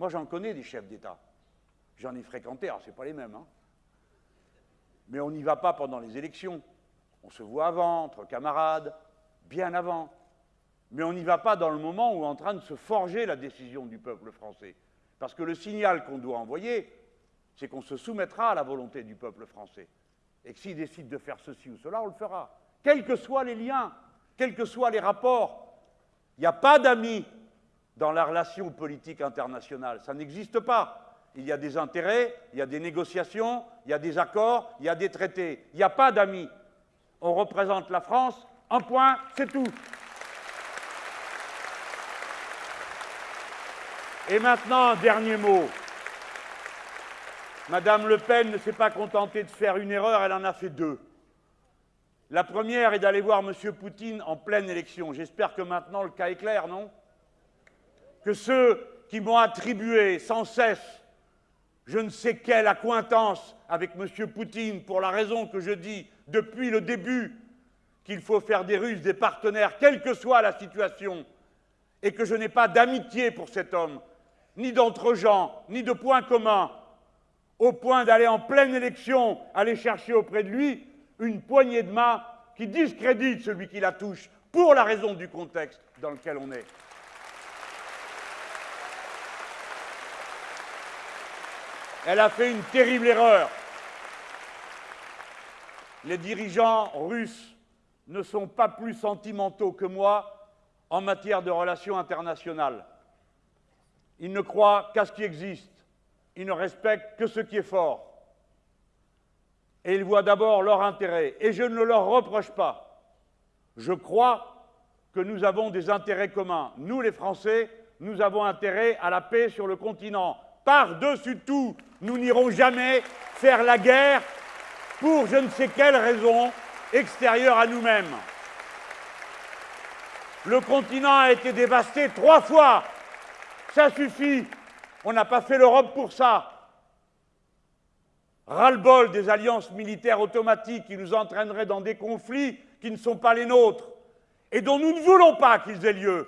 Moi, j'en connais des chefs d'État. J'en ai fréquenté, alors ce pas les mêmes. Hein. Mais on n'y va pas pendant les élections. On se voit avant, entre camarades, bien avant. Mais on n'y va pas dans le moment où est en train de se forger la décision du peuple français. Parce que le signal qu'on doit envoyer, c'est qu'on se soumettra à la volonté du peuple français. Et que s'il décide de faire ceci ou cela, on le fera. Quels que soient les liens, quels que soient les rapports. Il n'y a pas d'amis dans la relation politique internationale. Ça n'existe pas. Il y a des intérêts, il y a des négociations, il y a des accords, il y a des traités. Il n'y a pas d'amis. On représente la France, un point, c'est tout. Et maintenant, dernier mot. Madame Le Pen ne s'est pas contentée de faire une erreur, elle en a fait deux. La première est d'aller voir M. Poutine en pleine élection. J'espère que maintenant le cas est clair, non? Que ceux qui m'ont attribué sans cesse je ne sais quelle accointance avec M. Poutine pour la raison que je dis depuis le début qu'il faut faire des Russes des partenaires, quelle que soit la situation, et que je n'ai pas d'amitié pour cet homme, ni d'entre-gens, ni de points communs, au point d'aller en pleine élection, aller chercher auprès de lui une poignée de main qui discrédite celui qui la touche, pour la raison du contexte dans lequel on est. Elle a fait une terrible erreur. Les dirigeants russes ne sont pas plus sentimentaux que moi en matière de relations internationales. Ils ne croient qu'à ce qui existe. Ils ne respectent que ce qui est fort. Et ils voient d'abord leur intérêt. Et je ne leur reproche pas. Je crois que nous avons des intérêts communs. Nous, les Français, nous avons intérêt à la paix sur le continent. Par-dessus tout, nous n'irons jamais faire la guerre pour je ne sais quelle raison extérieure à nous-mêmes. Le continent a été dévasté trois fois ça suffit. On n'a pas fait l'Europe pour ça. Ras-le-bol des alliances militaires automatiques qui nous entraîneraient dans des conflits qui ne sont pas les nôtres et dont nous ne voulons pas qu'ils aient lieu.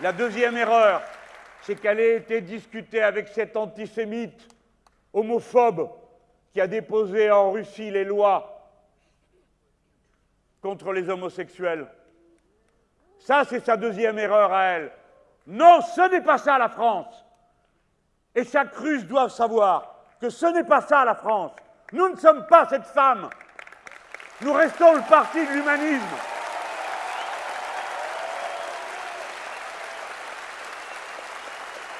La deuxième erreur, c'est qu'elle ait été discutée avec cet antisémite homophobe qui a déposé en Russie les lois contre les homosexuels. Ça, c'est sa deuxième erreur à elle. Non, ce n'est pas ça la France. Et chaque russe doit savoir que ce n'est pas ça la France. Nous ne sommes pas cette femme. Nous restons le parti de l'humanisme.